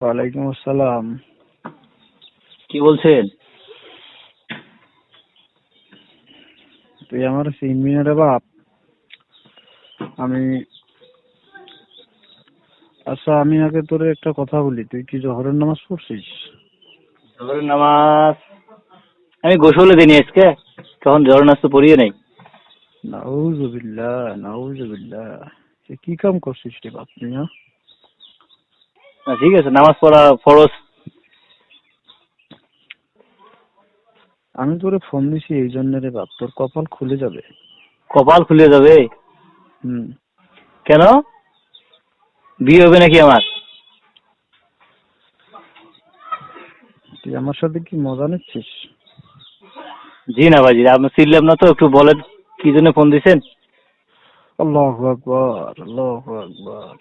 ওয়ালাইকুম আসসালাম। কি বলছেন? তুই আমার চিনবি না রে বাপ। আমি আচ্ছা আমি আগে তোরে একটা কথা বলি। তুই কি জহরের নামাজ পড়ছিস? জোহরের নামাজ আমি গোসলে দিইনি আজকে। তখন জোহর নামাজ তো পড়িয়ে নাই। নাউজুবিল্লাহ নাউজুবিল্লাহ। কি কাম করছিস রে বাপ তুই হ্যাঁ? না, ঠিক আছে নামাজ পড়া ফরজ। আমি তোরে ফোন দিছি এই জন্য রে বাপ তোর কপাল খুলে যাবে। কপাল খুলে যাবে? হুম। কেন? বিয়ে হবে নাকি আমার? তুই আমার সাথে কি মজা নিচ্ছিস? জি না ভাজি আপনি চিনলাম না তো একটু বলেন কি জন্য ফোন দিছেন? আল্লাহু আকবার আল্লাহু আকবার।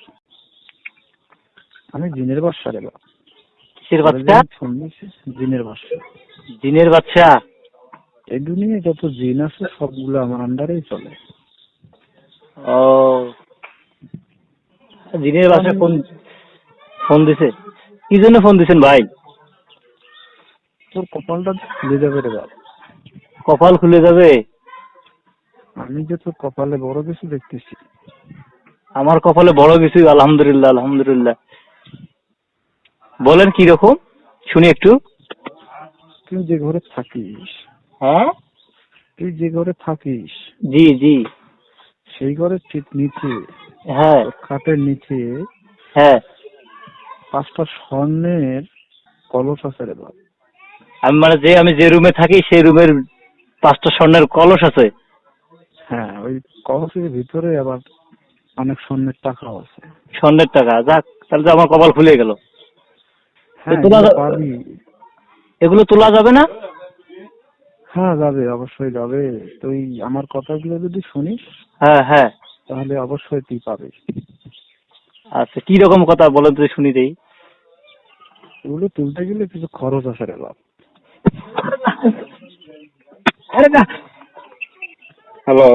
আমি জিনের বাদশা রে কিসের দিছি জিনের বাদশা জিনের বাচ্চা এই দুনিয়ায় যত জিন আছে সবগুলো আমার আন্ডারেই চলে। ও। জিনের বাচ্চা ফোন ফোন দিছে? কি জন্য ফোন দিছেন ভাই? তোর কপালটা খুলে যাবে রে বাপ। কপাল খুলে যাবে? আমি যে তোর কপালে বড় কিছু দেখতেছি। আমার কপালে বড় কিছু আলহামদুলিল্লাহ আলহামদুলিল্লাহ। বলেন কি রকম? শুনি একটু। তুই যে ঘরে থাকিস। হ্যাঁ? তুই যে ঘরে থাকিস। জি জি। সেই ঘরের ঠিক নিচে হ্যাঁ। খাটের নিচে হ্যাঁ। পাঁচটা স্বর্ণের কলস আছে রে বাপ। আমি মানে যে আমি যে রুমে থাকি সেই রুমের পাঁচটা স্বর্ণের কলস আছে। হ্যাঁ ওই কলসের ভিতরে আবার অনেক স্বর্ণের টাকাও আছে। স্বর্ণের টাকা। যাক তাহলে তো আমার কপাল খুলে গেল। তোলা এগুলো তোলা যাবে না? হ্যাঁ যাবে অবশ্যই যাবে। তুই আমার কথাগুলো যদি শুনিস হ্যাঁ হ্যাঁ। তাহলে অবশ্যই তুই পাবি। আচ্ছা কি রকম কথা বলেন তো শুনি দেই। এগুলো তুলতে গেলে কিছু খরচ আছে রে বাপ। আরে না। হ্যালো।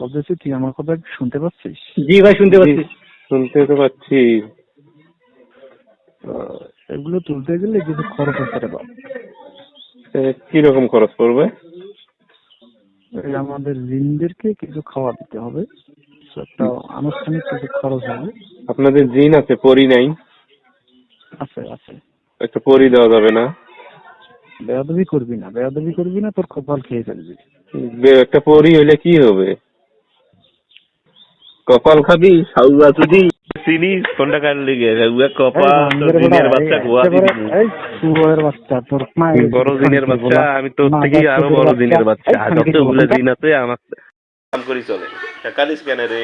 বলতেছি তুই আমার কথা শুনতে পাচ্ছিস? জি ভাই শুনতে পাচ্ছি। শুনতে তো পাচ্ছি। এগুলো তুলতে গেলে কিছু খরচ আছে রে বাপ এ, কীরকম খরচ পড়বে? আমাদের জিনদেরকে কিছু খাওয়া দিতে হবে। একটা আনুষ্ঠানিক কিছু খরচ হবে। আপনাদের জিন আছে পরি নাই? আছে আছে। একটা পরি দেওয়া যাবে না? বেয়াদবি করবি না বেয়াদবি করবি না তোর কপাল খেয়ে ফেলবি। একটা পরি হইলে কি হবে? কপাল খাবি সাউয়া যদি চিনিস কোনটা কার লিগে তো জিনের বান্দির বাচ্চা গোয়া শুয়োরের বাচ্চা তোর মায়ের বড় জিনের খানকি বাচ্চা। আমি তোর মা থেকে আরও বড় জিনের বাচ্চা যত দিন বলা। জিন আছে আমার কাম করি চলে কালিস কেন রে